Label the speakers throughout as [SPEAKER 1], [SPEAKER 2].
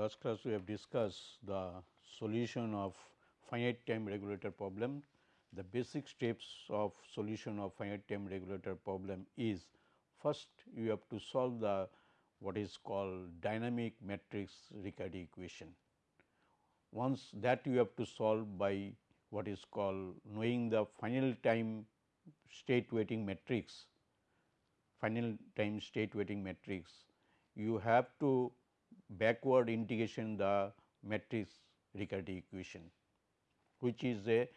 [SPEAKER 1] Last class we have discussed the solution of finite time regulator problem. The basic steps of solution of finite time regulator problem is first you have to solve the what is called dynamic matrix Riccati equation. Once that you have to solve by what is called knowing the final time state weighting matrix, final time state weighting matrix, you have to backward integration the matrix Riccati equation, which is a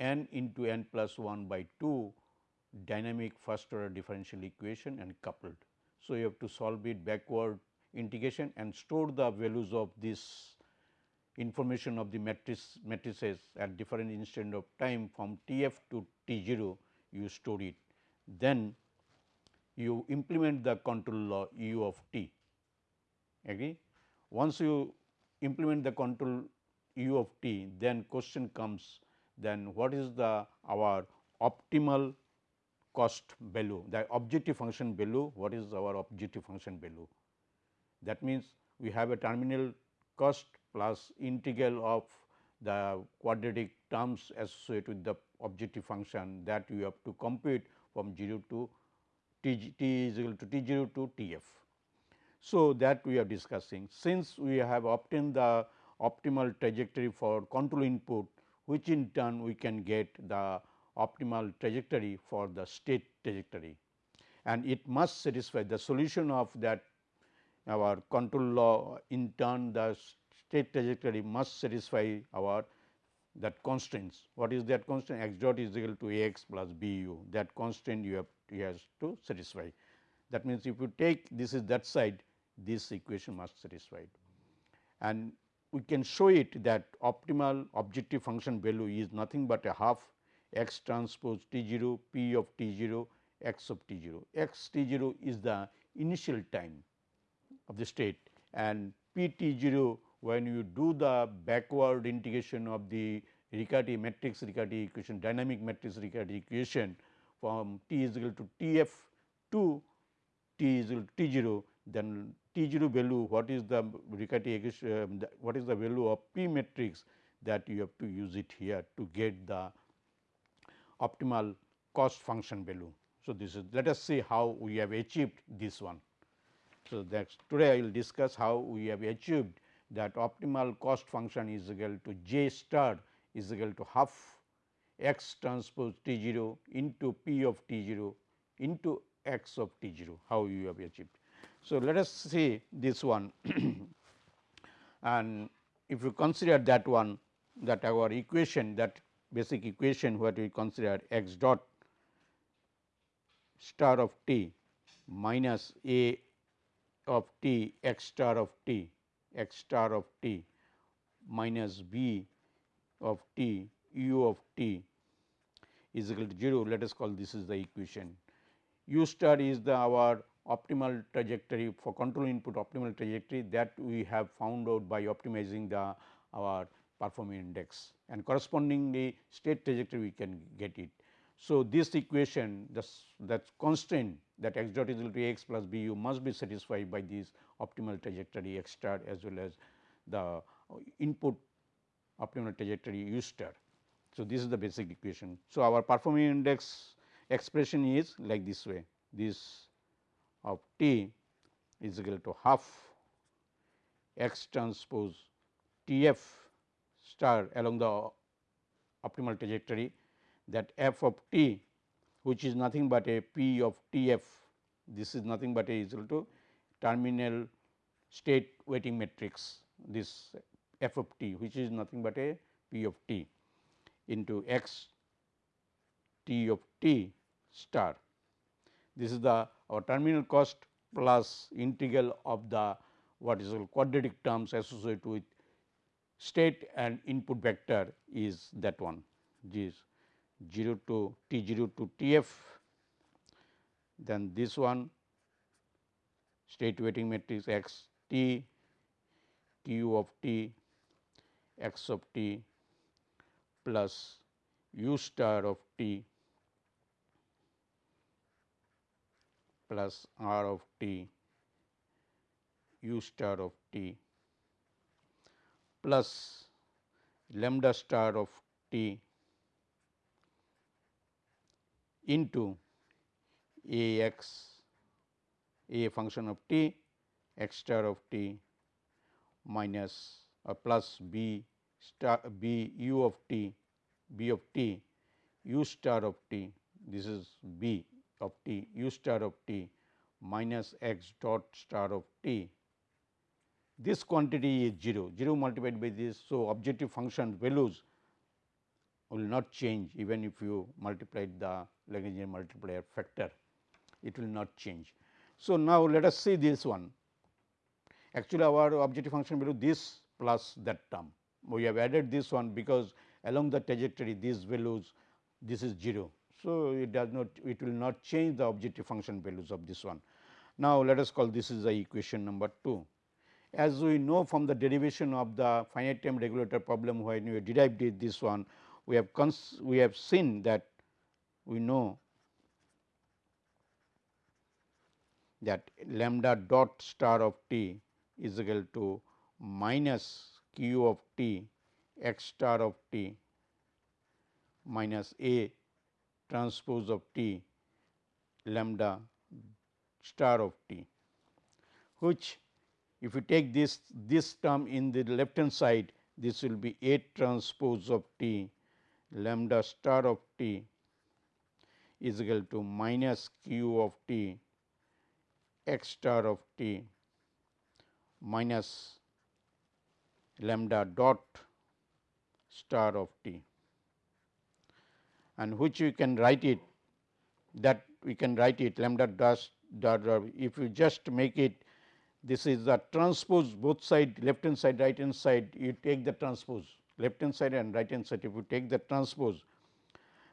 [SPEAKER 1] n into n plus 1 by 2 dynamic first order differential equation and coupled. So, you have to solve it backward integration and store the values of this information of the matrix matrices at different instant of time from T f to T 0 you store it. Then you implement the control law u of t agree. Once you implement the control u of t then question comes then what is the our optimal cost value the objective function value what is our objective function value. That means, we have a terminal cost plus integral of the quadratic terms associated with the objective function that you have to compute from 0 to t, t is equal to t 0 to t f. So, that we are discussing since we have obtained the optimal trajectory for control input which in turn we can get the optimal trajectory for the state trajectory and it must satisfy the solution of that our control law in turn the state trajectory must satisfy our that constraints. What is that constraint? x dot is equal to a x plus b u that constraint you have has to satisfy. That means, if you take this is that side this equation must satisfy and we can show it that optimal objective function value is nothing but a half x transpose t 0 p of t 0 x of t 0 x t 0 is the initial time of the state and p t 0 when you do the backward integration of the Riccati matrix Riccati equation dynamic matrix Riccati equation from t is equal to t f to t is equal to t 0 then t 0 value what is the Riccati uh, what is the value of p matrix that you have to use it here to get the optimal cost function value. So, this is let us see how we have achieved this one. So, that today I will discuss how we have achieved that optimal cost function is equal to j star is equal to half x transpose t 0 into p of t 0 into x of t 0 how you have achieved. So, let us see this one. And if you consider that one that our equation that basic equation what we consider x dot star of t minus a of t x star of t x star of t minus b of t u of t is equal to 0 let us call this is the equation. U star is the our optimal trajectory for control input optimal trajectory that we have found out by optimizing the our performance index and correspondingly state trajectory we can get it. So, this equation that constraint that x dot is equal to x plus b u must be satisfied by this optimal trajectory x star as well as the input optimal trajectory u star. So, this is the basic equation. So, our performance index expression is like this way this of t is equal to half x transpose T f star along the optimal trajectory that f of t which is nothing but a p of t f this is nothing but a is equal to terminal state weighting matrix this f of t which is nothing but a p of t into x t of t star. This is the our terminal cost plus integral of the what is called quadratic terms associated with state and input vector is that one. Is 0 to t 0 to t f then this one state weighting matrix x t q of t x of t plus u star of t plus r of t u star of t plus lambda star of t into a x a function of t x star of t minus or plus b star b u of t b of t u star of t. This is b of t u star of t minus x dot star of t this quantity is 0, 0 multiplied by this. So, objective function values will not change even if you multiply the Lagrangian multiplier factor, it will not change. So, now let us see this one. Actually, our objective function value this plus that term. We have added this one because along the trajectory these values this is 0. So, it does not it will not change the objective function values of this one. Now, let us call this is the equation number 2. As we know from the derivation of the finite time regulator problem when we derived this one, we have we have seen that we know that lambda dot star of t is equal to minus q of t x star of t minus a transpose of t lambda star of t, which if you take this this term in the left hand side this will be A transpose of t lambda star of t is equal to minus q of t x star of t minus lambda dot star of t and which we can write it that we can write it lambda dot dot. If you just make it this is the transpose both side left hand side right hand side you take the transpose left hand side and right hand side. If you take the transpose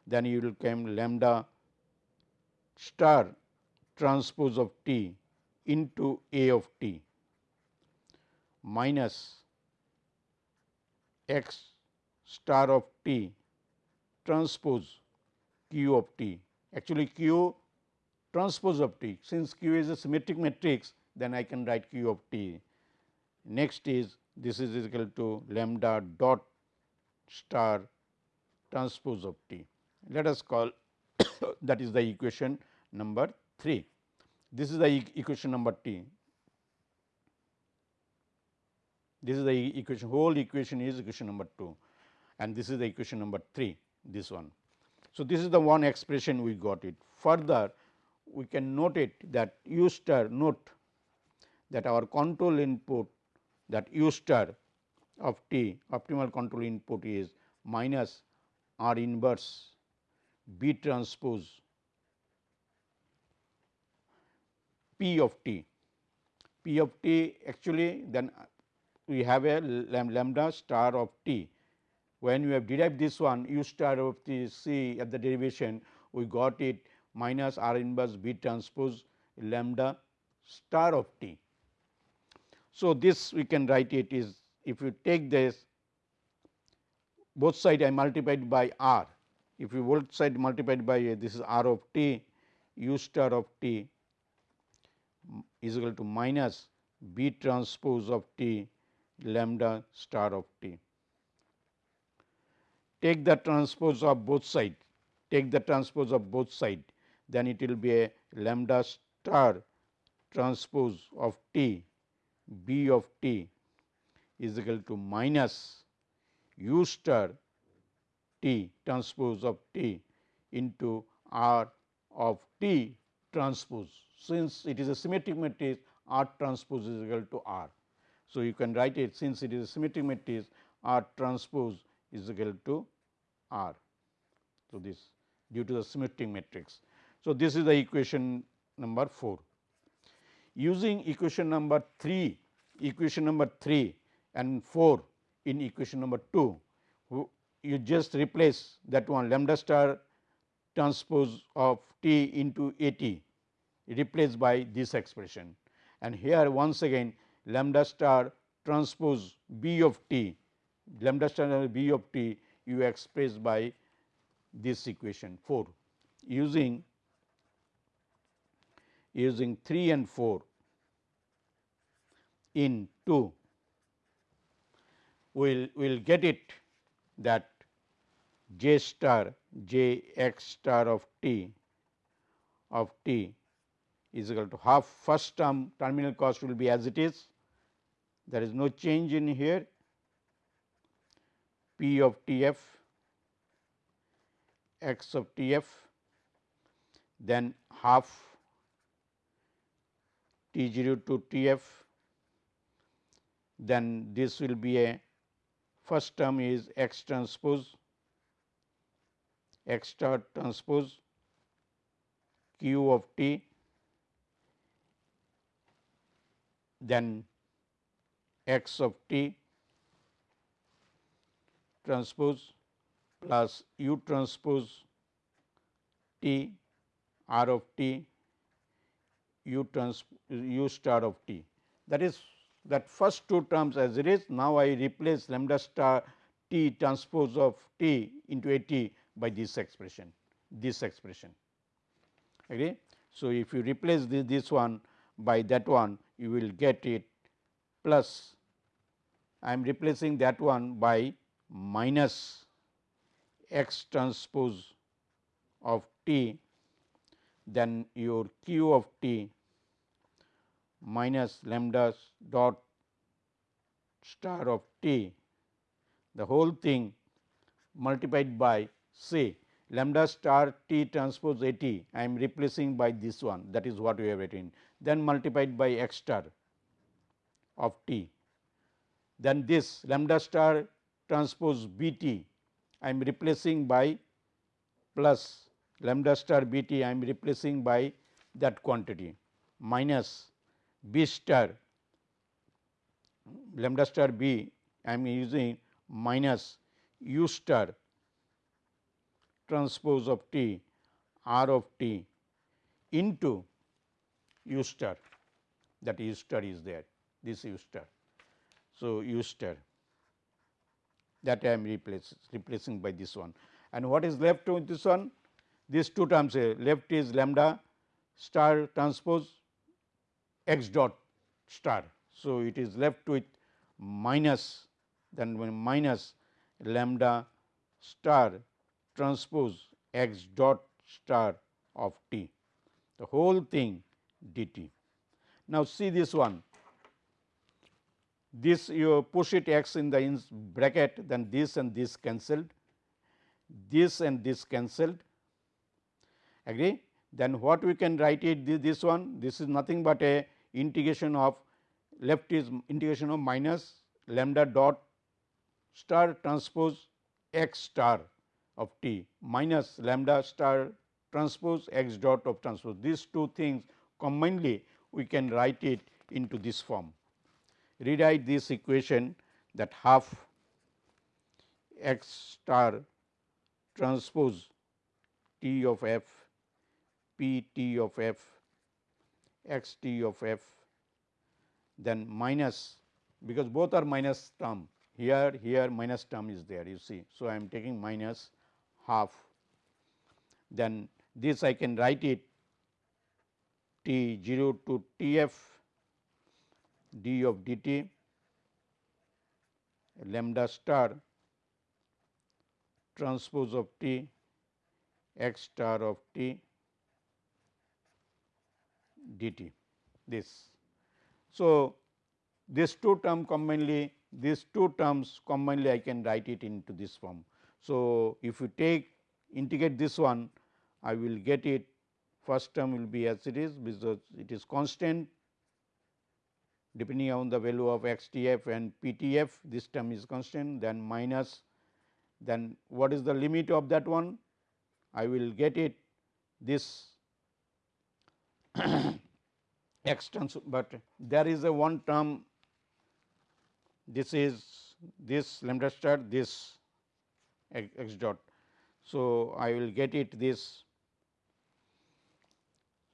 [SPEAKER 1] then you will come lambda star transpose of t into a of t minus x star of t transpose q of t actually q transpose of t since q is a symmetric matrix then I can write q of t. Next is this is equal to lambda dot star transpose of t. Let us call that is the equation number 3. This is the e equation number t. This is the equation whole equation is equation number 2 and this is the equation number 3 this one. So, this is the one expression we got it. Further we can note it that u star note that our control input that u star of t optimal control input is minus r inverse b transpose p of t. p of t actually then we have a lambda star of t. When you have derived this one u star of t c at the derivation we got it minus r inverse b transpose lambda star of t. So, this we can write it is if you take this both side I multiplied by r, if you both side multiplied by a, this is r of t u star of t is equal to minus b transpose of t lambda star of t. Take the transpose of both side, take the transpose of both side, then it will be a lambda star transpose of t B of t is equal to minus u star t transpose of t into r of t transpose. Since it is a symmetric matrix r transpose is equal to r. So, you can write it since it is a symmetric matrix r transpose is equal to r. So, this due to the symmetric matrix. So, this is the equation number 4 using equation number 3, equation number 3 and 4 in equation number 2, you just replace that one lambda star transpose of t into A t replaced by this expression. And here once again lambda star transpose B of t, lambda star B of t you express by this equation 4 using using 3 and 4 in 2. we will we'll get it that j star j x star of t of t is equal to half first term terminal cost will be as it is there is no change in here p of t f x of t f then half T 0 to T f then this will be a first term is x transpose x star transpose q of t then x of t transpose plus u transpose t r of t u trans u star of t. That is that first two terms as it is. Now, I replace lambda star t transpose of t into a t by this expression, this expression. Okay. So, if you replace this, this one by that one, you will get it plus I am replacing that one by minus x transpose of t then your q of t minus lambda dot star of t the whole thing multiplied by say lambda star t transpose a t I am replacing by this one that is what we have written then multiplied by x star of t. Then this lambda star transpose b t I am replacing by plus lambda star b t I am replacing by that quantity minus b star lambda star b I am using minus u star transpose of t r of t into u star. That u star is there. This u star. So, u star that I am replace, replacing by this one. And what is left with this one? These two terms here. Left is lambda star transpose x dot star. So, it is left with minus then minus lambda star transpose x dot star of t. The whole thing dt. Now, see this one this you push it x in the in bracket then this and this cancelled this and this cancelled agree then what we can write it this, this one this is nothing but a integration of left is integration of minus lambda dot star transpose x star of t minus lambda star transpose x dot of transpose. These two things commonly we can write it into this form. Rewrite this equation that half x star transpose t of f p t of f x t of f then minus because both are minus term here here minus term is there you see. So, I am taking minus half then this I can write it t 0 to t f d of d t lambda star transpose of t x star of t dt this. So, this two term commonly these two terms commonly I can write it into this form. So, if you take integrate this one I will get it first term will be as it is because it is constant depending on the value of x t f and p t f this term is constant then minus then what is the limit of that one I will get it this extends, but there is a one term this is this lambda star this x dot. So, I will get it this.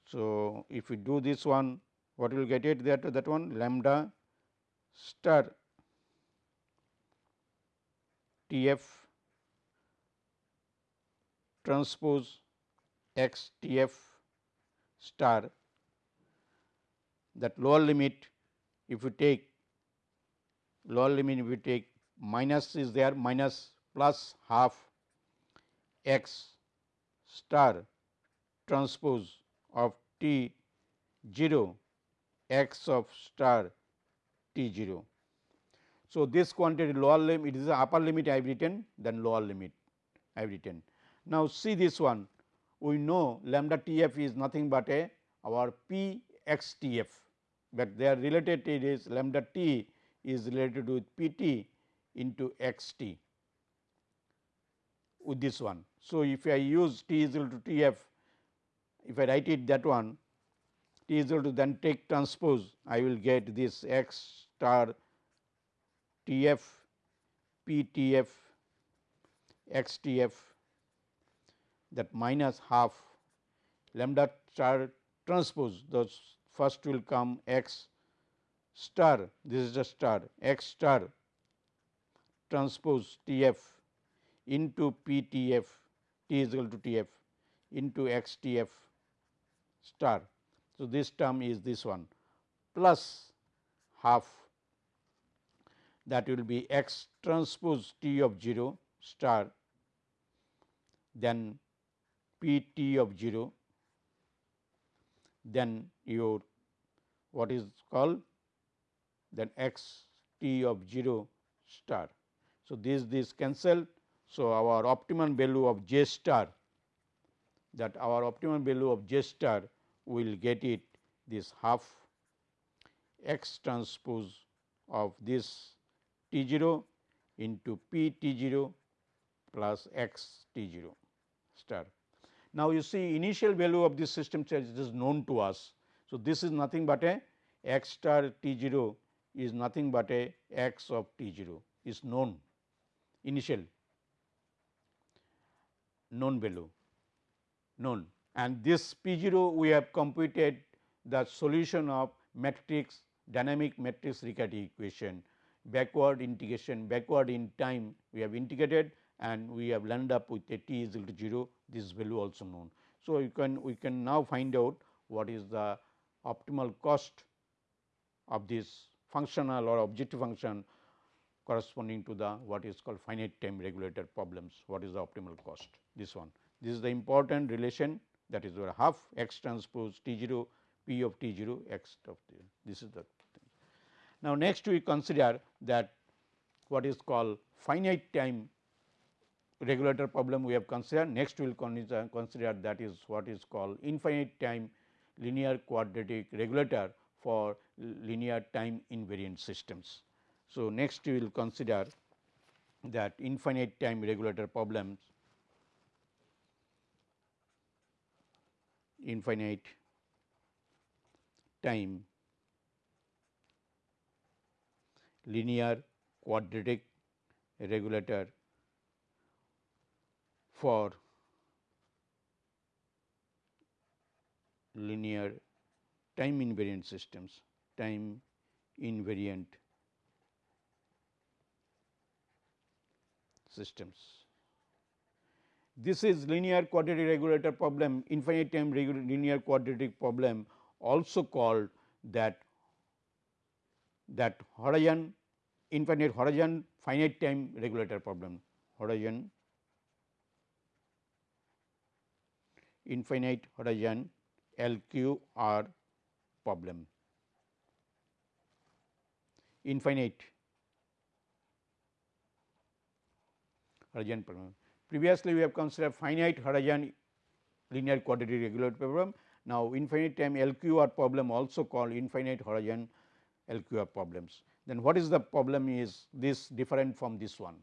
[SPEAKER 1] So, if we do this one what will get it there to that one? Lambda star T f transpose x T f star. That lower limit if you take lower limit if you take minus is there minus plus half x star transpose of t 0 x of star t 0. So, this quantity lower limit it is the upper limit I have written then lower limit I have written. Now, see this one we know lambda T f is nothing but a our P x T f, but they are related it is lambda T is related with P t into x t with this one. So, if I use T is equal to T f, if I write it that one T is equal to then take transpose. I will get this x star T f P T f x T f that minus half lambda star transpose. Those first will come x star. This is the star. X star transpose T f into P T f T is equal to T f into x T f star. So, this term is this one plus half that will be x transpose T of 0 star then P T of 0 then your what is called then x T of 0 star. So, this this cancel. So, our optimum value of j star that our optimum value of j star will get it this half x transpose of this t 0 into p t 0 plus x t 0 star. Now, you see initial value of this system charge is known to us. So, this is nothing but a x star t 0 is nothing but a x of t 0 is known initial known value known and this P 0 we have computed the solution of matrix dynamic matrix Riccati equation backward integration backward in time we have integrated and we have landed up with a t is equal to 0 this value also known. So, you can we can now find out what is the optimal cost of this functional or objective function corresponding to the what is called finite time regulator problems, what is the optimal cost this one. This is the important relation that is where half x transpose t 0 p of t 0 x of t this is the thing. Now, next we consider that what is called finite time regulator problem we have considered. Next we will consider that is what is called infinite time linear quadratic regulator for linear time invariant systems. So, next we will consider that infinite time regulator problems infinite time linear quadratic regulator for linear time invariant systems, time invariant systems. This is linear quadratic regulator problem, infinite time linear quadratic problem also called that that horizon infinite horizon finite time regulator problem horizon infinite horizon LQR problem. Infinite horizon problem. Previously, we have considered finite horizon linear quadratic regulator problem. Now, infinite time LQR problem also called infinite horizon LQR problems. Then what is the problem is this different from this one.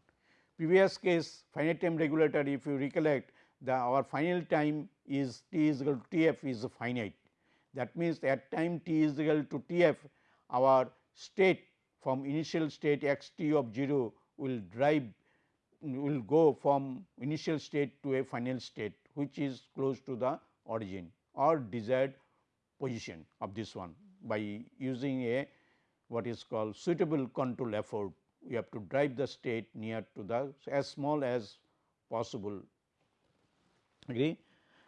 [SPEAKER 1] Previous case finite time regulator if you recollect the our final time is t is equal to t f is finite. That means, at time t is equal to t f our state from initial state x t of 0 will drive will go from initial state to a final state which is close to the origin or desired position of this one by using a what is called suitable control effort we have to drive the state near to the as small as possible agree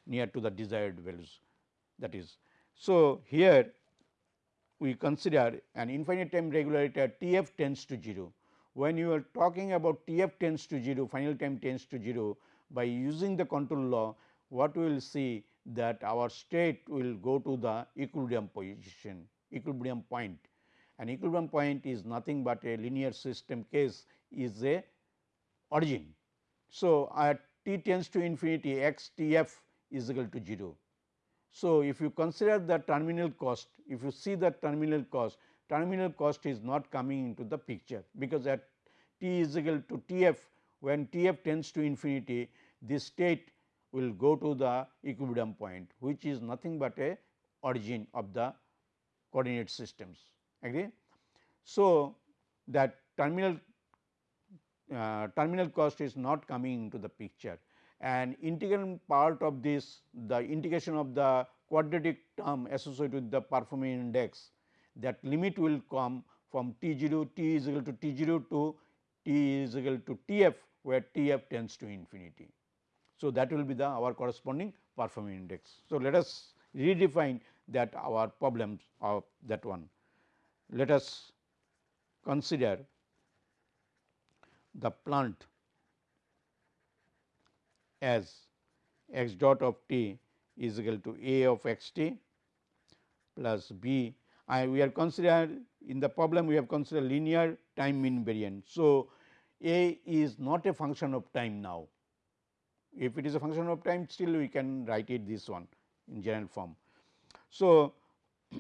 [SPEAKER 1] near to the desired values that is. So, here we consider an infinite time regulator T f tends to 0. When you are talking about T f tends to 0, final time tends to 0, by using the control law, what we will see that our state will go to the equilibrium position, equilibrium point and equilibrium point is nothing but a linear system case is a origin. So, at t tends to infinity x t f is equal to 0. So, if you consider the terminal cost, if you see the terminal cost, terminal cost is not coming into the picture, because at t is equal to t f when t f tends to infinity this state will go to the equilibrium point which is nothing but a origin of the coordinate systems agree. So, that terminal uh, terminal cost is not coming into the picture and integral part of this the integration of the quadratic term associated with the performing index that limit will come from T 0 t is equal to T 0 to T is equal to T f where T f tends to infinity. So, that will be the our corresponding performing index. So, let us redefine that our problems of that one. Let us consider the plant as x dot of t is equal to a of x t plus b I we are considered in the problem we have considered linear time invariant. So, a is not a function of time now if it is a function of time still we can write it this one in general form. So,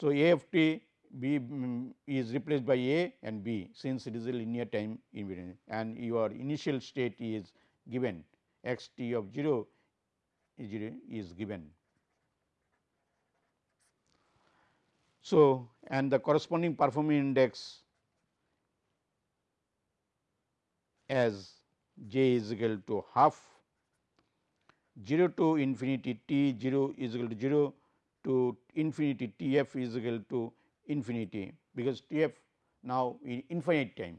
[SPEAKER 1] so a of t b mm, is replaced by a and b since it is a linear time invariant and your initial state is given x t of 0 is given. So, and the corresponding performing index as j is equal to half 0 to infinity t 0 is equal to 0 to infinity t f is equal to infinity because T f now in infinite time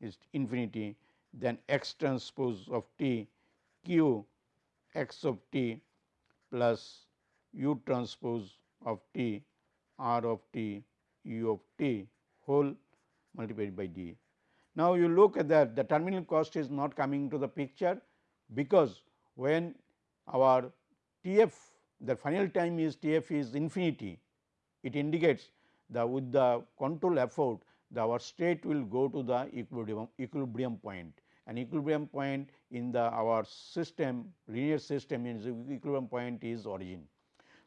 [SPEAKER 1] is infinity then x transpose of t q x of t plus u transpose of t r of t u of t whole multiplied by d. Now, you look at that the terminal cost is not coming to the picture because when our T f the final time is T f is infinity it indicates the with the control effort the our state will go to the equilibrium equilibrium point and equilibrium point in the our system linear system is equilibrium point is origin.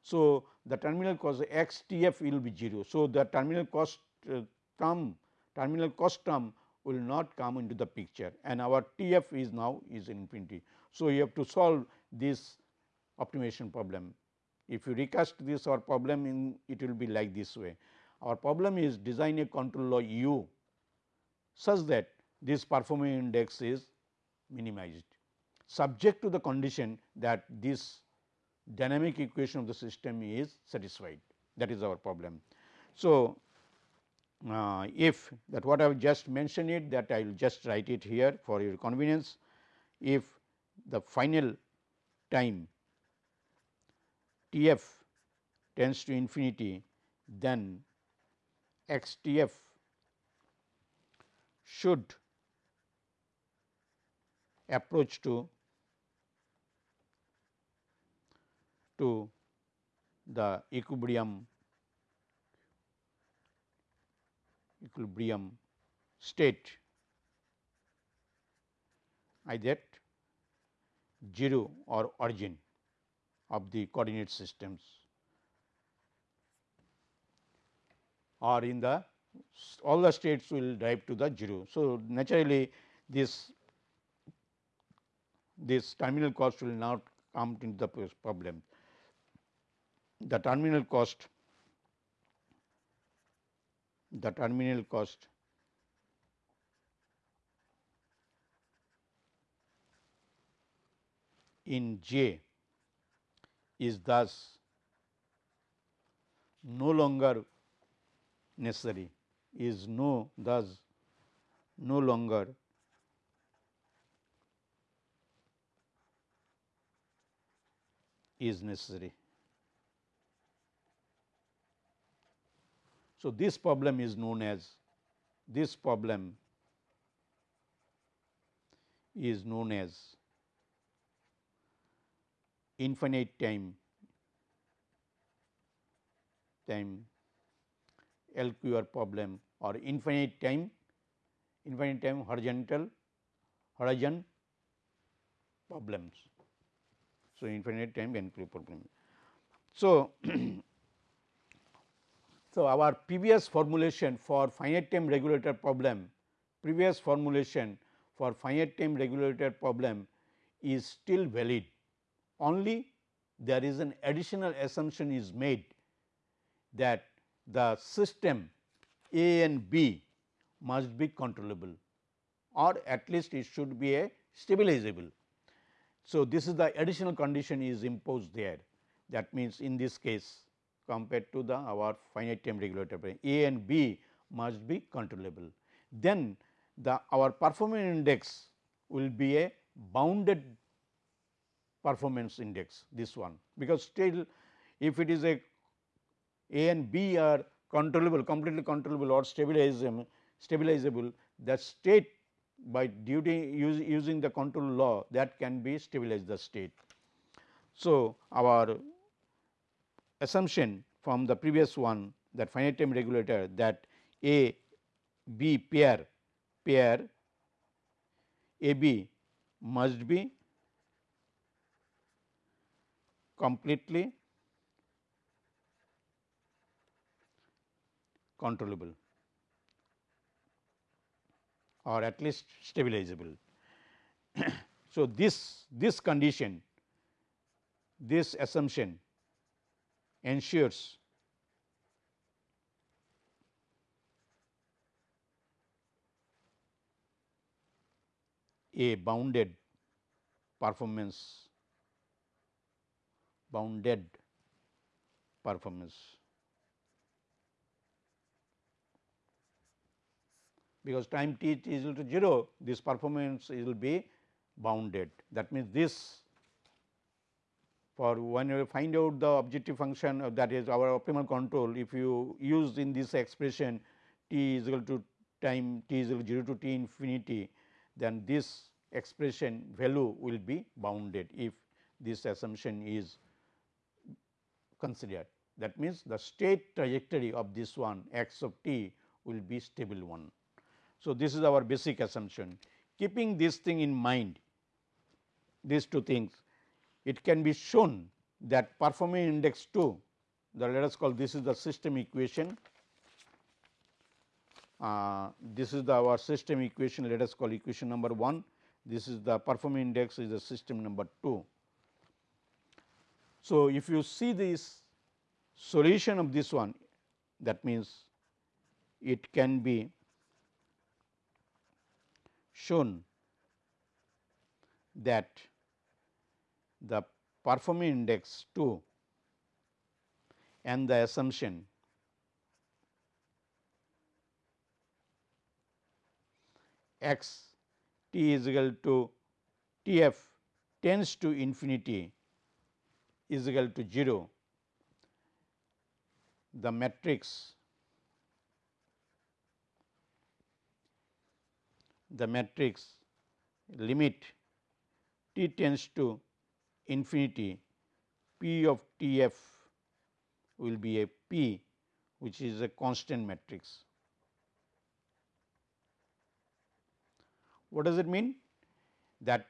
[SPEAKER 1] So, the terminal cost x T f will be 0. So, the terminal cost uh, term terminal cost term will not come into the picture and our T f is now is infinity. So, you have to solve this optimization problem. If you recast this our problem in it will be like this way. Our problem is design a control law u such that this performing index is minimized subject to the condition that this dynamic equation of the system is satisfied that is our problem. So, uh, if that what I have just mentioned it that I will just write it here for your convenience. If the final time T f tends to infinity then x T f should approach to to the equilibrium equilibrium state either 0 or origin of the coordinate systems or in the all the states will drive to the 0. So, naturally this this terminal cost will not come into the problem. The terminal cost the terminal cost in J is thus no longer necessary is no thus no longer is necessary. So, this problem is known as this problem is known as infinite time time LQR problem or infinite time infinite time horizontal horizon problems. So, infinite time LQ problem. So, so our previous formulation for finite time regulator problem, previous formulation for finite time regulator problem is still valid, only there is an additional assumption is made that the system A and B must be controllable or at least it should be a stabilizable. So, this is the additional condition is imposed there that means, in this case compared to the our finite time regulator A and B must be controllable. Then the our performance index will be a bounded performance index this one because still if it is a A and B are controllable completely controllable or stabilizable stabilizable the state by duty use, using the control law that can be stabilize the state. So, our assumption from the previous one that finite time regulator that A B pair pair A B must be completely controllable or at least stabilizable. so, this this condition this assumption ensures. A bounded performance. Bounded performance. Because time t is equal to 0 this performance will be bounded. That means, this for when you find out the objective function uh, that is our optimal control if you use in this expression t is equal to time t is equal to 0 to t infinity then this expression value will be bounded if this assumption is considered. That means, the state trajectory of this one x of t will be stable one. So, this is our basic assumption. Keeping this thing in mind, these two things, it can be shown that performing index 2, the let us call this is the system equation. Uh, this is the our system equation, let us call equation number 1. This is the performing index is the system number 2. So, if you see this solution of this one, that means it can be shown that the performing index 2 and the assumption. X t is equal to T f tends to infinity is equal to 0, the matrix the matrix limit t tends to infinity p of T f will be a p which is a constant matrix. What does it mean? That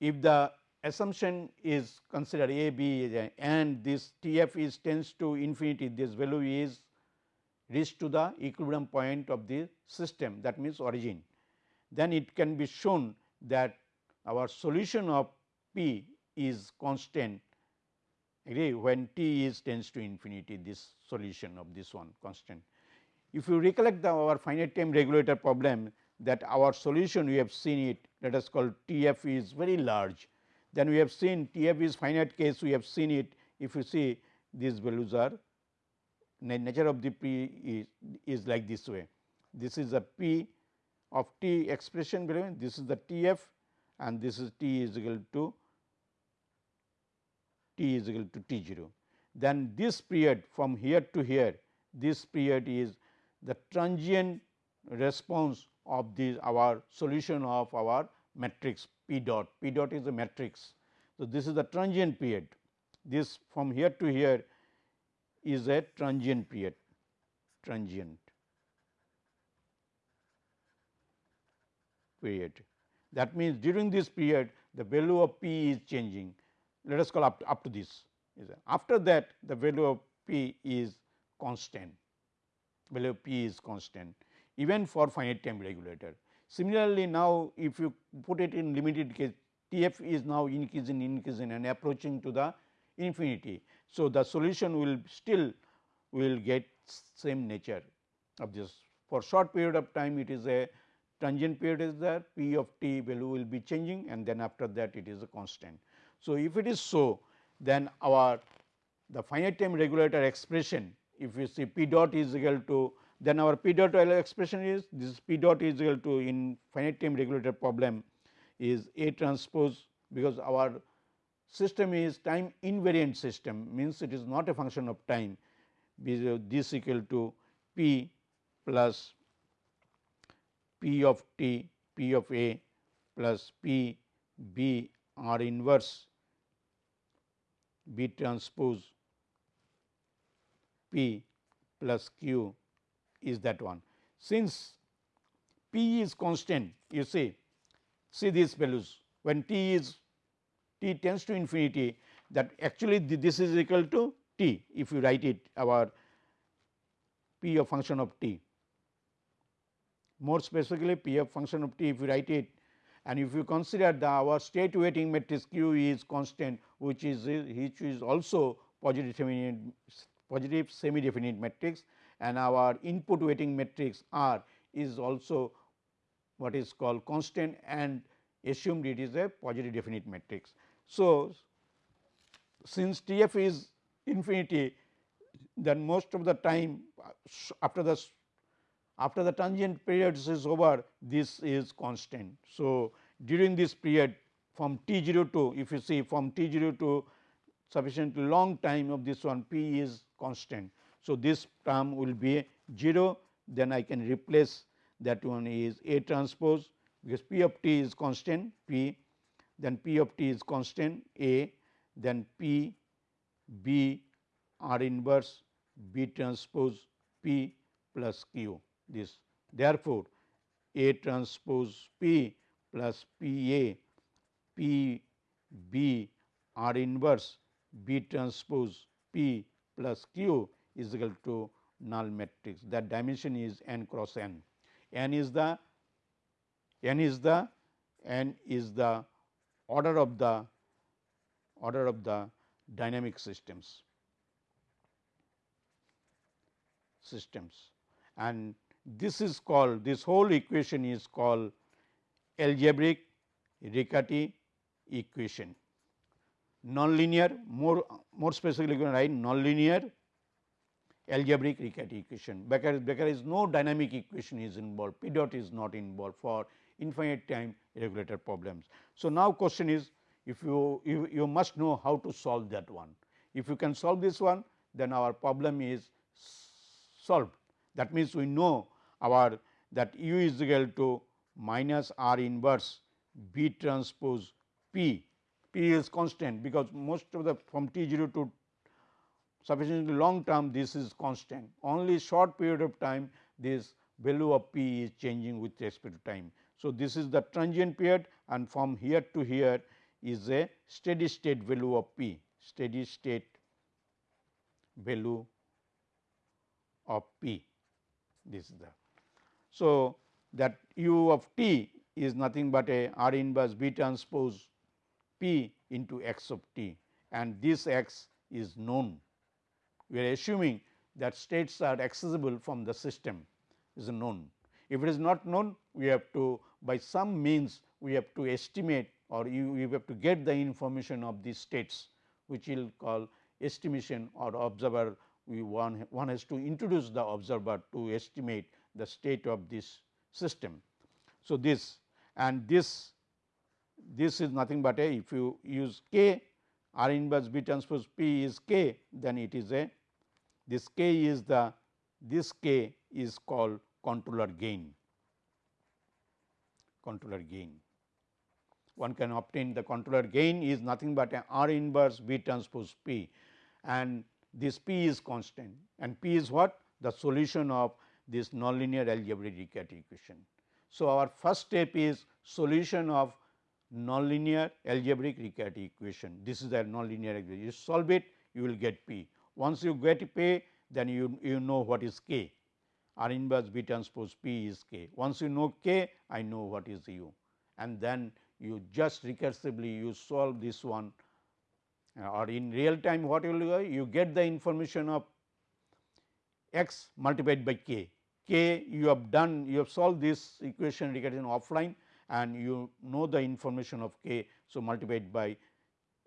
[SPEAKER 1] if the assumption is considered a b and this T f is tends to infinity this value is reached to the equilibrium point of the system that means origin then it can be shown that our solution of p is constant. Agree? When t is tends to infinity this solution of this one constant. If you recollect the our finite time regulator problem that our solution we have seen it let us call T f is very large. Then we have seen T f is finite case we have seen it. If you see these values are nature of the p is, is like this way. This is a p of t expression between this is the T f and this is t is equal to t is equal to t 0. Then this period from here to here this period is the transient response of this our solution of our matrix P dot. P dot is a matrix. So, this is the transient period. This from here to here is a transient period, transient period. That means, during this period the value of p is changing let us call up to, up to this after that the value of p is constant value of p is constant even for finite time regulator. Similarly, now if you put it in limited case T f is now increasing increasing and approaching to the infinity. So, the solution will still will get same nature of this for short period of time it is a transient period is there p of t value will be changing and then after that it is a constant. So, if it is so then our the finite time regulator expression if you see p dot is equal to then our p dot expression is this p dot is equal to in finite time regulator problem is A transpose because our system is time invariant system means it is not a function of time. This equal to p plus P of t P of A plus P B R inverse B transpose P plus Q is that one. Since P is constant you see see these values when t is t tends to infinity that actually this is equal to t if you write it our p of function of t more specifically p of function of t if you write it and if you consider the our state weighting matrix q is constant which is which is also positive semi positive semi definite matrix and our input weighting matrix R is also what is called constant and assumed it is a positive definite matrix. So, since T f is infinity then most of the time after the after the transient period is over this is constant. So, during this period from t 0 to if you see from t 0 to sufficiently long time of this one p is constant. So, this term will be 0 then I can replace that one is A transpose because p of t is constant p then p of t is constant A then p b r inverse b transpose p plus q this. Therefore, A transpose P plus P A P B R inverse B transpose P plus Q is equal to null matrix that dimension is n cross n. n is the n is the n is the order of the order of the dynamic systems systems and this is called this whole equation is called algebraic Riccati equation. Nonlinear more more specifically going to write nonlinear algebraic Riccati equation because there is no dynamic equation is involved p dot is not involved for infinite time regulator problems. So, now question is if you, you you must know how to solve that one. If you can solve this one then our problem is solved that means we know our that u is equal to minus r inverse b transpose p, p is constant because most of the from t 0 to sufficiently long term this is constant only short period of time this value of p is changing with respect to time. So, this is the transient period and from here to here is a steady state value of p steady state value of p this is the so, that u of t is nothing but a R inverse B transpose p into x of t and this x is known. We are assuming that states are accessible from the system is known. If it is not known we have to by some means we have to estimate or you, you have to get the information of these states which we will call estimation or observer we one, one has to introduce the observer to estimate the state of this system. So, this and this this is nothing but a if you use k r inverse b transpose p is k then it is a this k is the this k is called controller gain controller gain. One can obtain the controller gain is nothing but a R inverse B transpose P and this P is constant and P is what? The solution of this nonlinear algebraic Riccati equation. So, our first step is solution of nonlinear algebraic Riccati equation. This is the nonlinear algebraic. You solve it, you will get P. Once you get P, then you, you know what is K. R inverse B transpose P is K. Once you know K, I know what is U and then you just recursively you solve this one Uh, or in real time what you will do? You get the information of x multiplied by k. k you have done you have solved this equation regarding offline and you know the information of k. So, multiplied by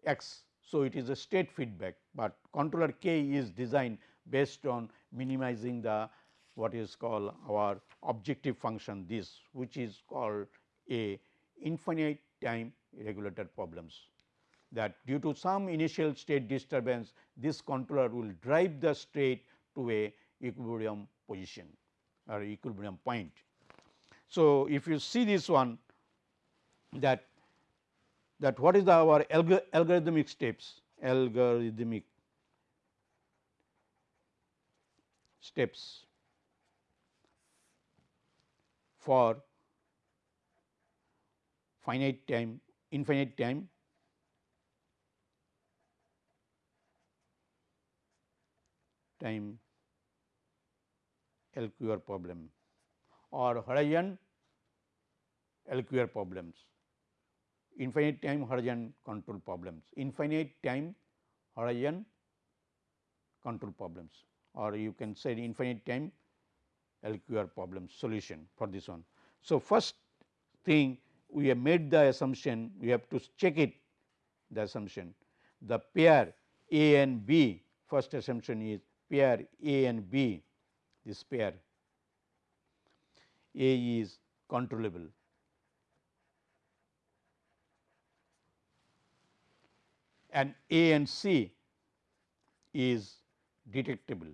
[SPEAKER 1] x. So, it is a state feedback, but controller k is designed based on minimizing the what is called our objective function this which is called a infinite time regulator problems that due to some initial state disturbance this controller will drive the state to a equilibrium position or equilibrium point. So, if you see this one that that what is the our alg algorithmic steps algorithmic steps for finite time infinite time time LQR problem or horizon LQR problems, infinite time horizon control problems, infinite time horizon control problems. Or you can say infinite time LQR problem solution for this one. So, first thing we have made the assumption we have to check it the assumption. The pair A and B first assumption is pair A and B. This pair A is controllable. And A and C is detectable.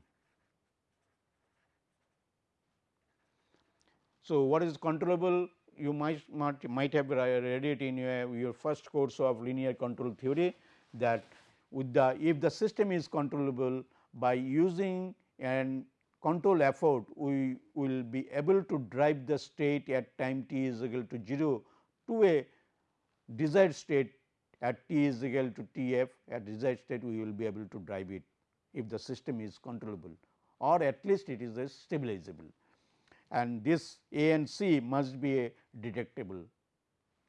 [SPEAKER 1] So, what is controllable? You might, might, might have read it in your, your first course of linear control theory that with the if the system is controllable by using an control effort we will be able to drive the state at time t is equal to 0 to a desired state at t is equal to T f at desired state we will be able to drive it if the system is controllable or at least it is a stabilizable and this A and C must be a detectable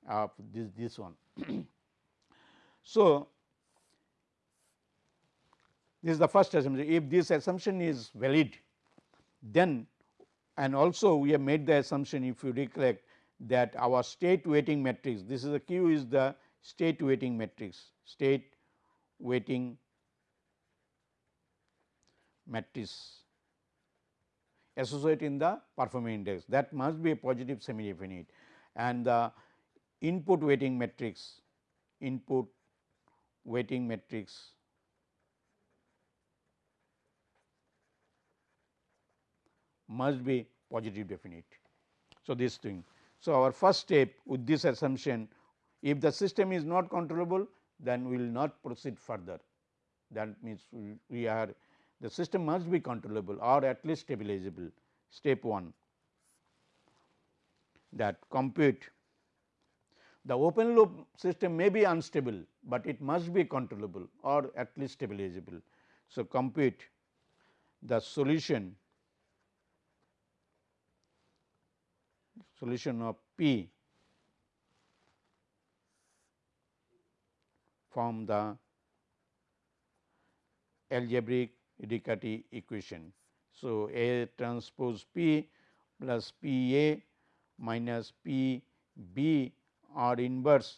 [SPEAKER 1] of this, this one. so, this is the first assumption. If this assumption is valid then and also we have made the assumption if you recollect that our state weighting matrix this is the q is the state weighting matrix state weighting matrix associated in the performance index. That must be a positive semi definite and the input weighting matrix input weighting matrix must be positive definite. So, this thing. So, our first step with this assumption if the system is not controllable then we will not proceed further that means we, are the system must be controllable or at least stabilizable step 1 that compute the open loop system may be unstable, but it must be controllable or at least stabilizable. So, compute the solution solution of P from the algebraic Riccati equation. So, A transpose P plus P A minus P B R inverse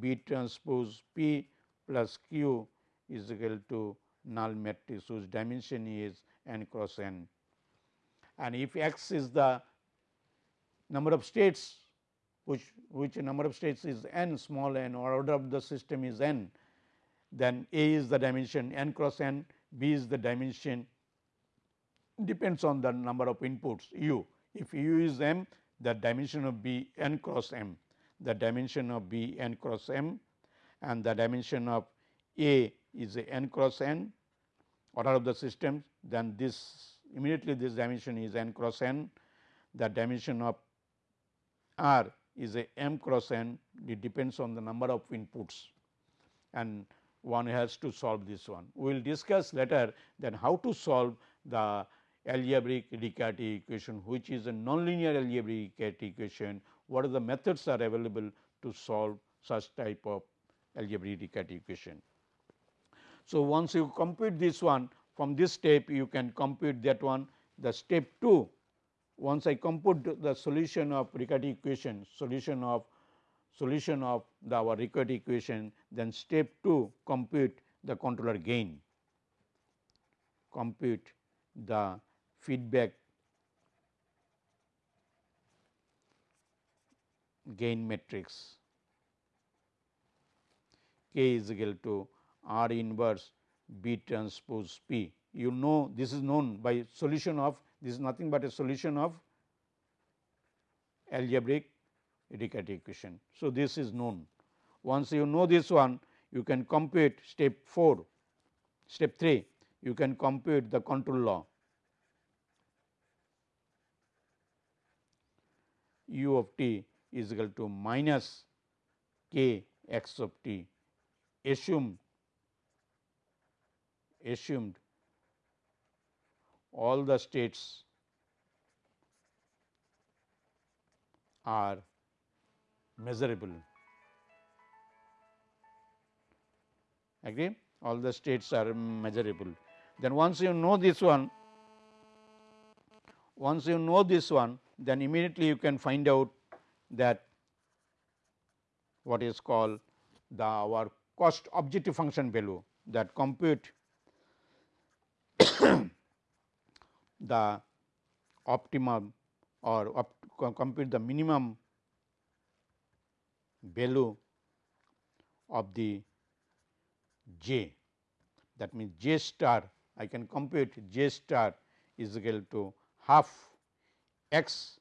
[SPEAKER 1] B transpose P plus Q is equal to null matrix whose dimension is n cross n. And if x is the number of states which which number of states is n small n or order of the system is n, then A is the dimension n cross n B is the dimension depends on the number of inputs u. If u is m the dimension of B n cross m, the dimension of B n cross m and the dimension of A is a n cross n order of the system then this immediately this dimension is n cross n the dimension of R is a m cross n it depends on the number of inputs and one has to solve this one. We will discuss later then how to solve the algebraic Riccati equation which is a nonlinear algebraic Riccati equation what are the methods are available to solve such type of algebraic Riccati equation. So, once you compute this one from this step you can compute that one the step 2 once I compute the solution of Riccati equation solution of solution of the our Riccati equation then step 2 compute the controller gain compute the feedback gain matrix k is equal to R inverse B transpose P. You know this is known by solution of this is nothing but a solution of algebraic Riccati equation. So, this is known. Once you know this one you can compute step 4, step 3 you can compute the control law u of t is equal to minus k x of t assumed assumed all the states are measurable. Agree? All the states are measurable. Then once you know this one once you know this one then immediately you can find out that what is called the our cost objective function value that compute the optimum or compute the minimum value of the j that means j star I can compute j star is equal to half x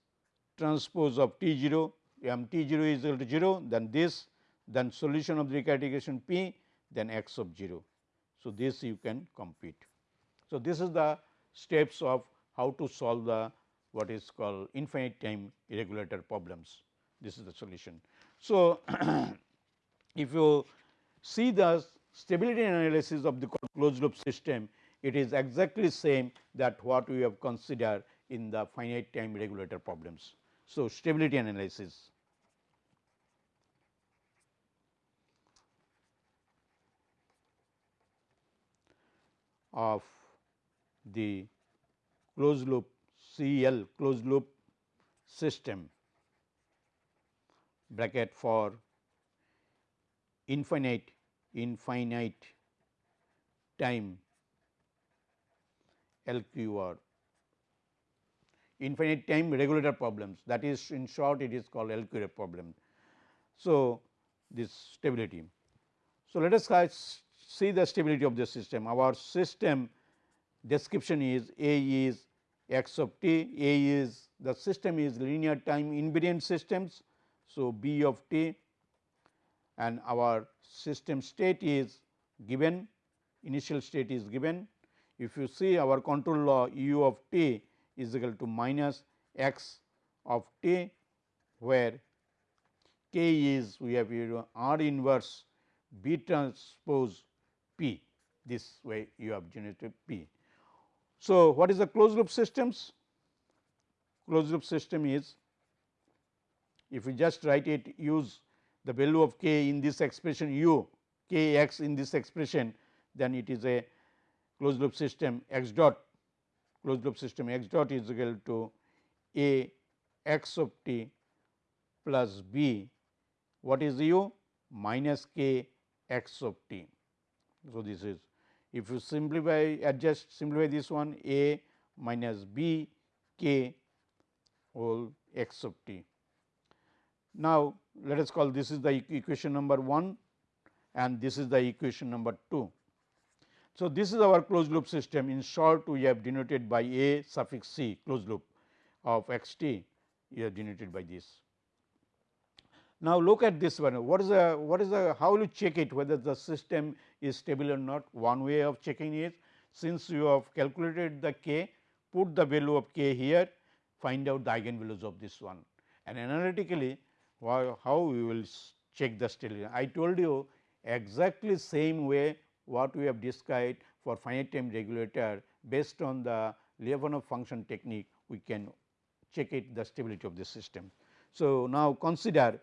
[SPEAKER 1] transpose of T 0 m T 0 is equal to 0 then this then solution of the Riccati equation P then x of 0. So, this you can compute. So, this is the steps of how to solve the what is called infinite time regulator problems. This is the solution. So, if you see the stability analysis of the closed loop system, it is exactly same that what we have considered in the finite time regulator problems. So, stability analysis. of the closed loop CL closed loop system bracket for infinite infinite time LQR infinite time regulator problems that is in short it is called LQR problem. So, this stability. So, let us uh, see the stability of the system. Our system description is A is x of t, A is the system is linear time invariant systems. So, B of t and our system state is given initial state is given. If you see our control law u of t is equal to minus x of t where k is we have R inverse B transpose P this way you have generated P. So, what is the closed loop systems? Closed loop system is if we just write it use the value of k in this expression u k x in this expression then it is a closed loop system x dot closed loop system x dot is equal to a x of t plus b what is u minus k x of t. So, this is if you simplify adjust simplify this one a minus b k whole x of t. Now, let us call this is the equation number 1 and this is the equation number 2. So, this is our closed loop system in short we have denoted by A suffix C closed loop. of x t we have denoted by this. Now, look at this one what is the what is the how will you check it whether the system is stable or not one way of checking is since you have calculated the k put the value of k here find out the eigenvalues of this one and analytically how we will check the stability. I told you exactly same way what we have described for finite time regulator based on the Lyapunov function technique we can check it the stability of the system. So, now consider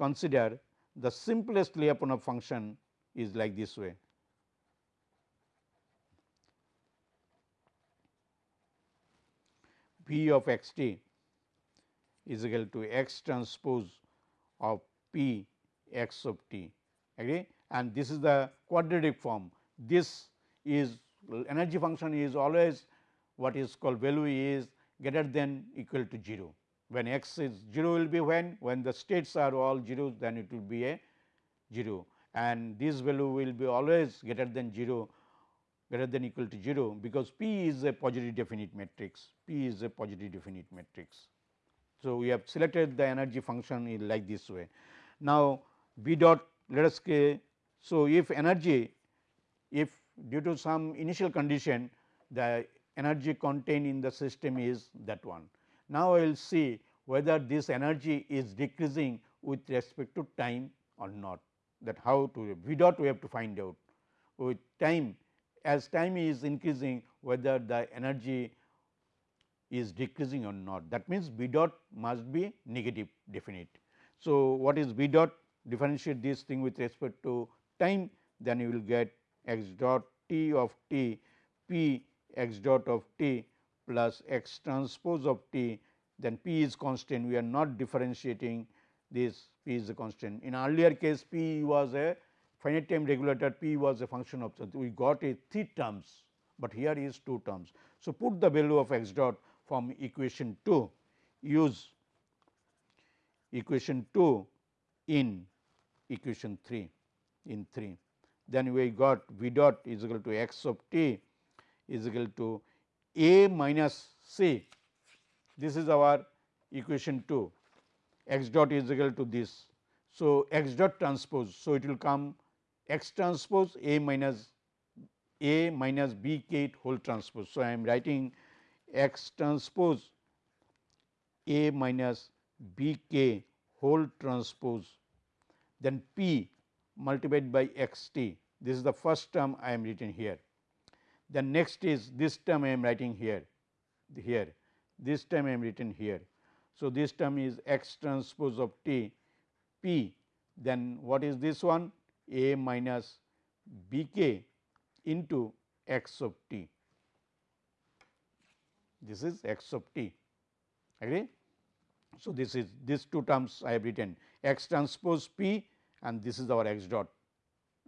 [SPEAKER 1] consider the simplest Lyapunov function is like this way. P of x t is equal to x transpose of P x of t agree and this is the quadratic form. This is energy function is always what is called value is greater than equal to 0. When x is 0 will be when? When the states are all 0 then it will be a 0 and this value will be always greater than 0 greater than equal to 0 because P is a positive definite matrix, P is a positive definite matrix. So, we have selected the energy function in like this way. Now, B dot let us say, so if energy if due to some initial condition the energy contained in the system is that one. Now, I will see whether this energy is decreasing with respect to time or not. That how to V dot we have to find out. With time as time is increasing whether the energy is decreasing or not. That means V dot must be negative definite. So, what is V dot? Differentiate this thing with respect to time then you will get x dot t of t p x dot of t plus x transpose of t then p is constant we are not differentiating this p is a constant. In earlier case p was a finite time regulator p was a function of we got a three terms, but here is two terms. So, put the value of x dot from equation 2 use equation 2 in equation 3 in 3 then we got v dot is equal to x of t is equal to a minus c this is our equation 2 x dot is equal to this. So, x dot transpose. So, it will come x transpose a minus a minus b k whole transpose. So, I am writing x transpose a minus b k whole transpose then p multiplied by x t this is the first term I am written here. Then next is this term I am writing here here this term I am written here. So, this term is x transpose of t p then what is this one a minus b k into x of t this is x of t agree. So, this is these two terms I have written x transpose p and this is our x dot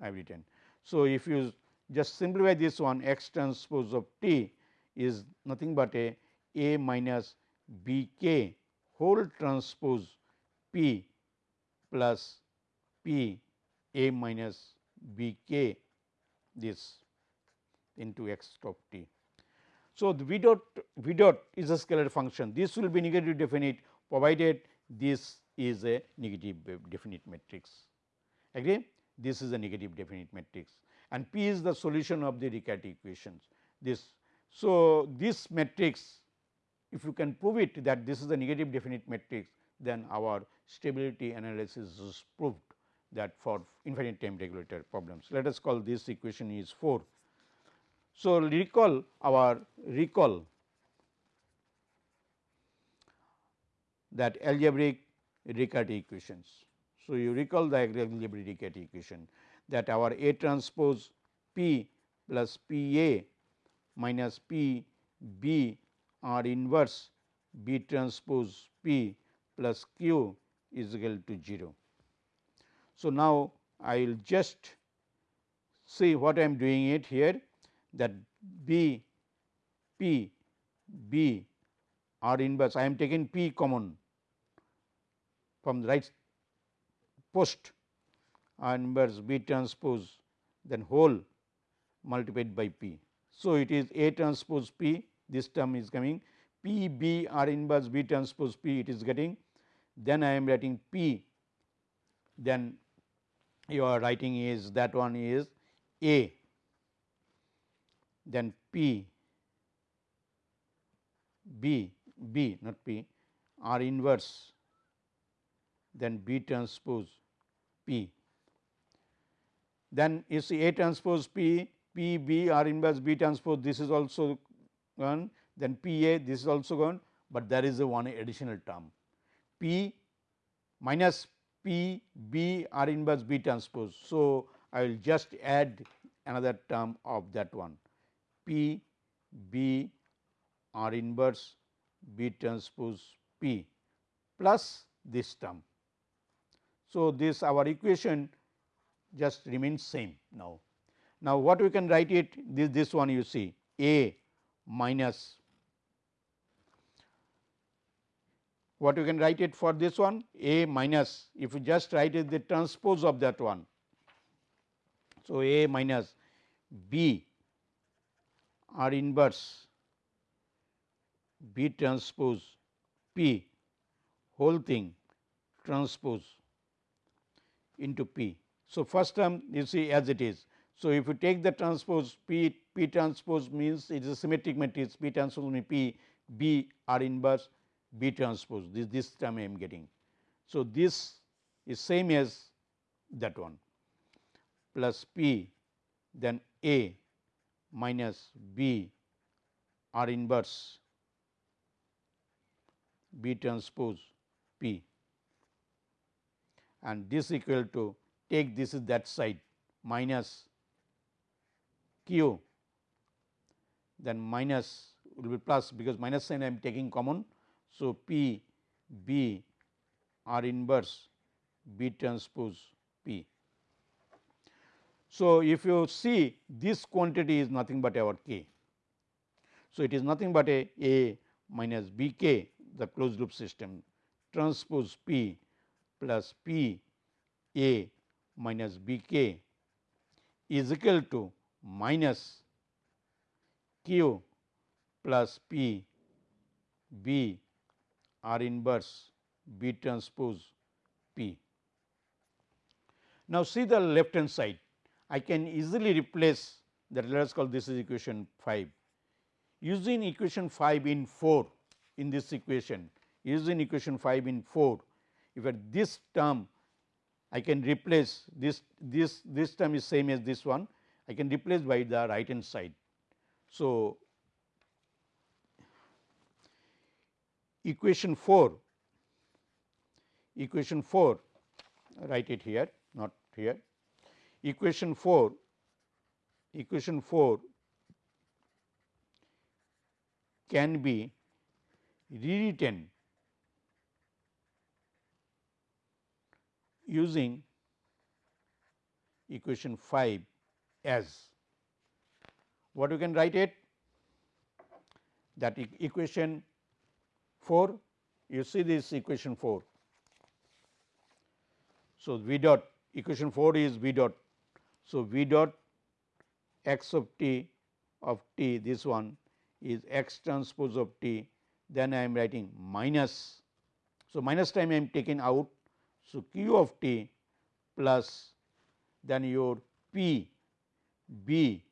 [SPEAKER 1] I have written. So, if you just simplify this one x transpose of t is nothing but a a minus b k whole transpose p plus p a minus b k this into x of t. So, the v dot v dot is a scalar function. This will be negative definite provided this is a negative uh, definite matrix. Agree? This is a negative definite matrix and P is the solution of the Riccati equations. This so this matrix if you can prove it that this is a negative definite matrix then our stability analysis is proved that for infinite time regulator problems. Let us call this equation is 4. So, recall our recall that algebraic Riccati equations. So, you recall the algebraic Riccati equation that our A transpose P plus P A minus P B R inverse B transpose P plus Q is equal to 0. So, now I will just see what I am doing it here that B P B R inverse I am taking P common from the right post R inverse B transpose then whole multiplied by P. So, it is A transpose P this term is coming P B R inverse B transpose P it is getting then I am writing P then you are writing is that one is A then P B B not P R inverse then B transpose P. Then you see A transpose P, P B R inverse B transpose this is also gone then P A this is also gone, but there is a one additional term P minus P B R inverse B transpose. So, I will just add another term of that one P B R inverse B transpose P plus this term. So, this our equation just remains same now. Now, what we can write it this, this one you see A minus what you can write it for this one A minus if you just write it the transpose of that one. So, A minus B R inverse B transpose P whole thing transpose into P. So, first term you see as it is. So, if you take the transpose P, P transpose means it is a symmetric matrix P transpose means P, B R inverse B transpose this, this term I am getting. So, this is same as that one plus P then A minus B R inverse B transpose P and this equal to take this is that side minus q then minus will be plus because minus sign I am taking common. So, P B R inverse B transpose P. So, if you see this quantity is nothing but our k. So, it is nothing but a A minus B k the closed loop system transpose P plus P A minus B k is equal to minus Q plus P B R inverse B transpose P. Now, see the left hand side I can easily replace that let us call this is equation 5. Using equation 5 in 4 in this equation using equation 5 in 4 if at this term I can replace this this this term is same as this one I can replace by the right hand side. So, equation 4 equation 4 write it here not here equation 4 equation 4 can be rewritten using equation 5 as what you can write it that e equation 4 you see this equation 4. So, v dot equation 4 is v dot. So, v dot x of t of t this one is x transpose of t then I am writing minus. So, minus time I am taking out. So, q of t plus then your p b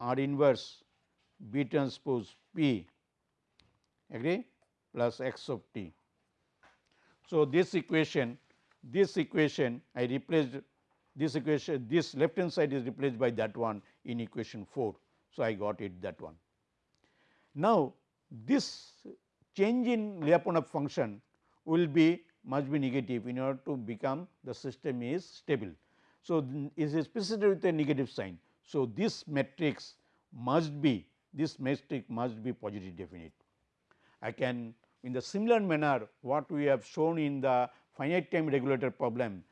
[SPEAKER 1] r inverse b transpose p agree plus x of t. So, this equation this equation I replaced this equation this left hand side is replaced by that one in equation 4. So, I got it that one. Now, this change in Lyapunov function will be must be negative in order to become the system is stable. So, is specified with a negative sign. So, this matrix must be this matrix must be positive definite. I can in the similar manner what we have shown in the finite time regulator problem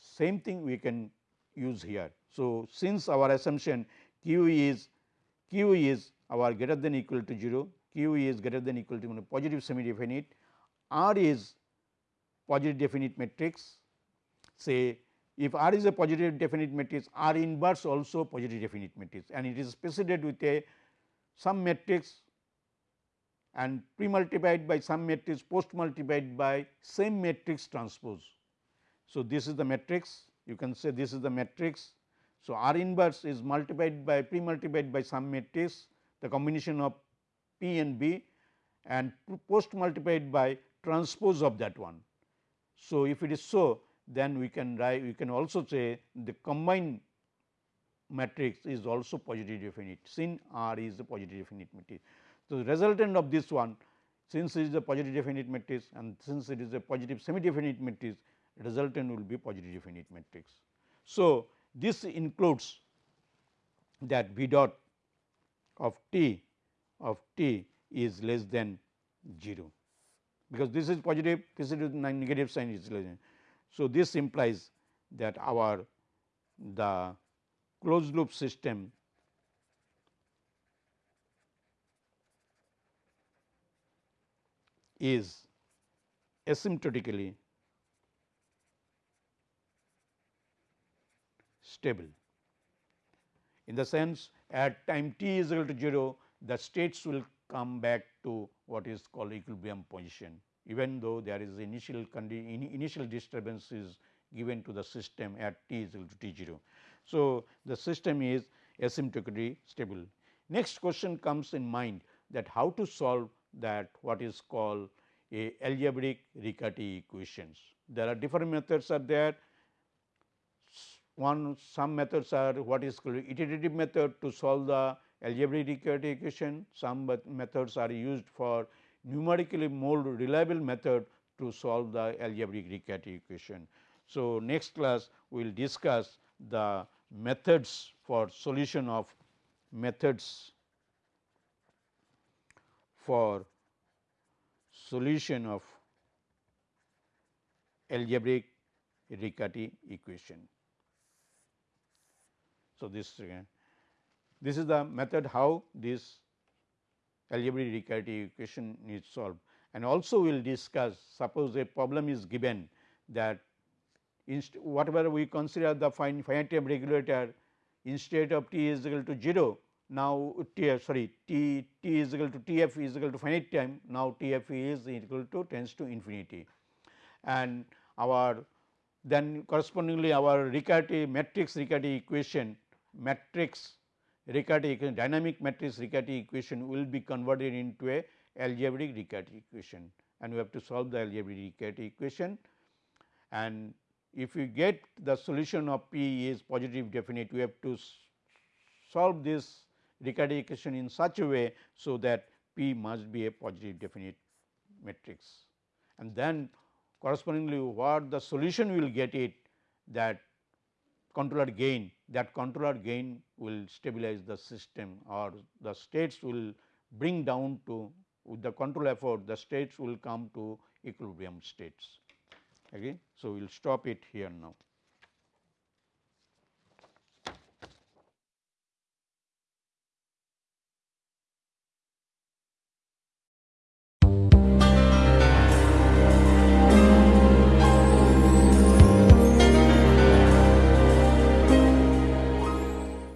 [SPEAKER 1] same thing we can use here. So, since our assumption q is q is our greater than equal to 0 q is greater than equal to positive semi definite, R is positive definite matrix say if R is a positive definite matrix R inverse also positive definite matrix and it is specified with a some matrix and pre multiplied by some matrix post multiplied by same matrix transpose. So, this is the matrix you can say this is the matrix. So, R inverse is multiplied by pre multiplied by some matrix the combination of P and B and post multiplied by transpose of that one. So, if it is so then we can write we can also say the combined matrix is also positive definite sin R is a positive definite matrix. So, the resultant of this one since it is a positive definite matrix and since it is a positive semi definite matrix resultant will be positive definite matrix. So, this includes that V dot of t of t is less than 0 because this is positive this is negative sign is less. So, this implies that our the closed loop system is asymptotically stable. In the sense at time t is equal to 0, the states will come back to what is called equilibrium position even though there is initial initial disturbance is given to the system at t is equal to t 0. So, the system is asymptotically stable. Next question comes in mind that how to solve that what is called a algebraic Riccati equations. There are different methods are there one some methods are what is called iterative method to solve the algebraic Riccati equation, some methods are used for numerically more reliable method to solve the algebraic Riccati equation. So, next class we will discuss the methods for solution of methods for solution of algebraic Riccati equation. So, this again this is the method how this algebraic Riccati equation is solved. And also we will discuss suppose a problem is given that whatever we consider the finite time regulator instead of t is equal to 0 now t sorry t t is equal to t f is equal to finite time now t f is equal to tends to infinity. And our then correspondingly our Riccati matrix Riccati equation matrix Riccati equation dynamic matrix Riccati equation will be converted into a algebraic Riccati equation. And we have to solve the algebraic Riccati equation. And if we get the solution of P is positive definite we have to solve this Riccati equation in such a way so that P must be a positive definite matrix. And then correspondingly what the solution will get it that controller gain that controller gain will stabilize the system or the states will bring down to with the control effort the states will come to equilibrium states. Okay. So, we will stop it here now.